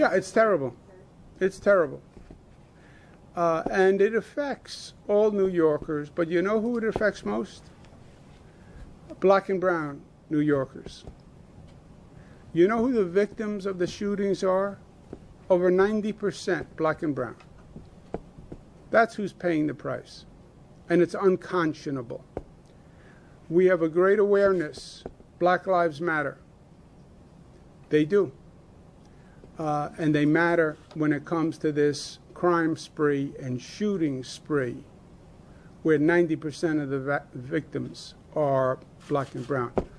Yeah, it's terrible. It's terrible. Uh, and it affects all New Yorkers, but you know who it affects most? Black and brown New Yorkers. You know who the victims of the shootings are? Over 90% black and brown. That's who's paying the price. And it's unconscionable. We have a great awareness. Black Lives Matter. They do. Uh, and they matter when it comes to this crime spree and shooting spree, where 90% of the victims are black and brown.